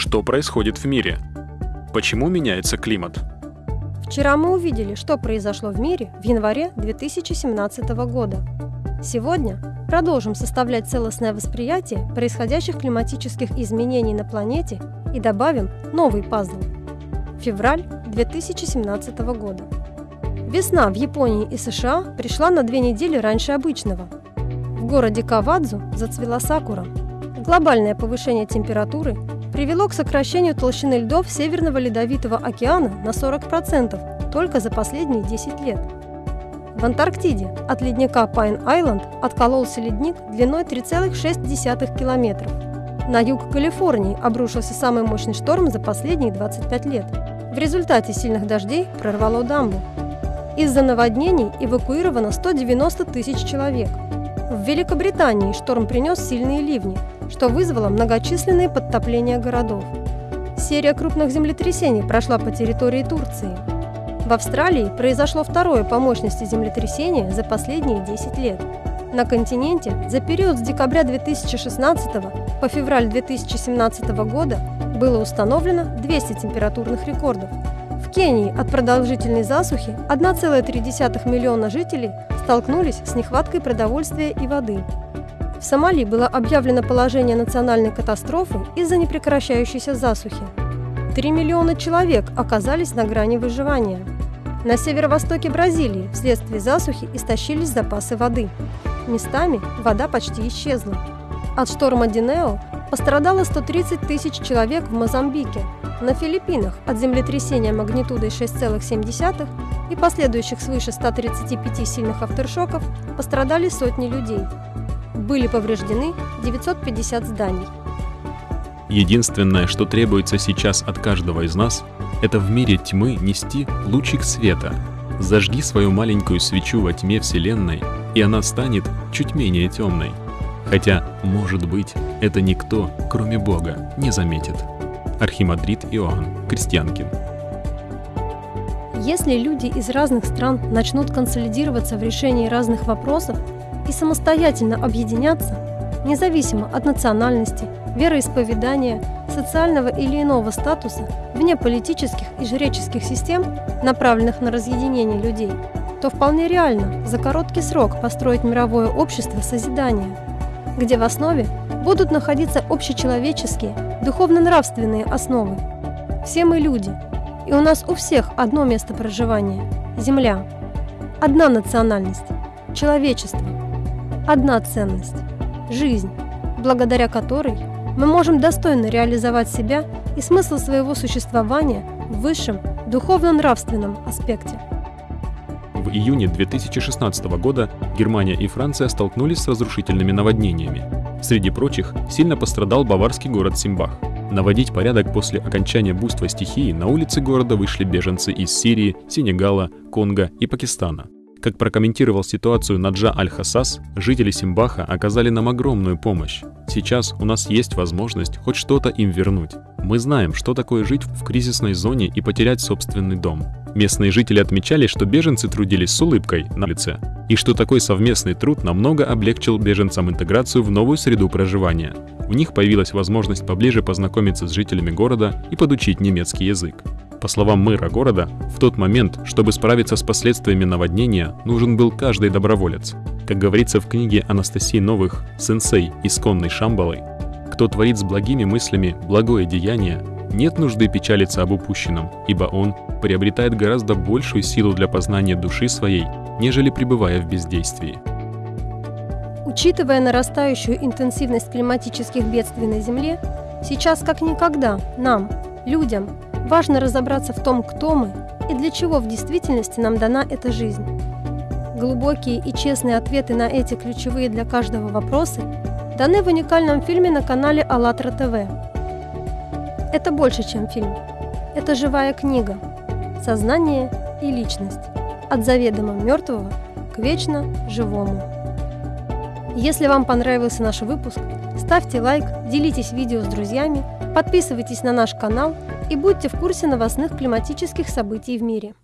Что происходит в мире? Почему меняется климат? Вчера мы увидели, что произошло в мире в январе 2017 года. Сегодня продолжим составлять целостное восприятие происходящих климатических изменений на планете и добавим новый пазл. Февраль 2017 года. Весна в Японии и США пришла на две недели раньше обычного. В городе Кавадзу зацвела сакура. Глобальное повышение температуры привело к сокращению толщины льдов Северного Ледовитого океана на 40% только за последние 10 лет. В Антарктиде от ледника Пайн-Айленд откололся ледник длиной 3,6 километров. На юг Калифорнии обрушился самый мощный шторм за последние 25 лет. В результате сильных дождей прорвало дамбу. Из-за наводнений эвакуировано 190 тысяч человек. В Великобритании шторм принес сильные ливни – что вызвало многочисленные подтопления городов. Серия крупных землетрясений прошла по территории Турции. В Австралии произошло второе по мощности землетрясение за последние 10 лет. На континенте за период с декабря 2016 по февраль 2017 года было установлено 200 температурных рекордов. В Кении от продолжительной засухи 1,3 миллиона жителей столкнулись с нехваткой продовольствия и воды. В Сомали было объявлено положение национальной катастрофы из-за непрекращающейся засухи. Три миллиона человек оказались на грани выживания. На северо-востоке Бразилии вследствие засухи истощились запасы воды. Местами вода почти исчезла. От шторма Динео пострадало 130 тысяч человек в Мозамбике. На Филиппинах от землетрясения магнитудой 6,7 и последующих свыше 135 сильных авторшоков пострадали сотни людей – были повреждены 950 зданий. Единственное, что требуется сейчас от каждого из нас, это в мире тьмы нести лучик света. Зажги свою маленькую свечу во тьме Вселенной, и она станет чуть менее темной. Хотя, может быть, это никто, кроме Бога, не заметит. Архимандрит Иоанн Крестьянкин. Если люди из разных стран начнут консолидироваться в решении разных вопросов, и самостоятельно объединяться, независимо от национальности, вероисповедания, социального или иного статуса, вне политических и жреческих систем, направленных на разъединение людей, то вполне реально за короткий срок построить мировое общество созидания, где в основе будут находиться общечеловеческие, духовно-нравственные основы. Все мы люди, и у нас у всех одно место проживания – Земля, одна национальность – человечество – одна ценность – жизнь, благодаря которой мы можем достойно реализовать себя и смысл своего существования в высшем духовно-нравственном аспекте. В июне 2016 года Германия и Франция столкнулись с разрушительными наводнениями. Среди прочих сильно пострадал баварский город Симбах. Наводить порядок после окончания буйства стихии на улицы города вышли беженцы из Сирии, Сенегала, Конго и Пакистана – как прокомментировал ситуацию Наджа Аль-Хасас, жители Симбаха оказали нам огромную помощь. Сейчас у нас есть возможность хоть что-то им вернуть. Мы знаем, что такое жить в кризисной зоне и потерять собственный дом. Местные жители отмечали, что беженцы трудились с улыбкой на лице, и что такой совместный труд намного облегчил беженцам интеграцию в новую среду проживания. У них появилась возможность поближе познакомиться с жителями города и подучить немецкий язык. По словам мэра города, в тот момент, чтобы справиться с последствиями наводнения, нужен был каждый доброволец. Как говорится в книге Анастасии Новых «Сенсей, исконный Шамбалой», кто творит с благими мыслями благое деяние, нет нужды печалиться об упущенном, ибо он приобретает гораздо большую силу для познания души своей, нежели пребывая в бездействии. Учитывая нарастающую интенсивность климатических бедствий на Земле, сейчас как никогда нам, людям, Важно разобраться в том, кто мы и для чего в действительности нам дана эта жизнь. Глубокие и честные ответы на эти ключевые для каждого вопросы даны в уникальном фильме на канале АЛЛАТРА ТВ. Это больше, чем фильм. Это живая книга. Сознание и личность. От заведомо мертвого к вечно живому. Если вам понравился наш выпуск, ставьте лайк, делитесь видео с друзьями, подписывайтесь на наш канал – и будьте в курсе новостных климатических событий в мире.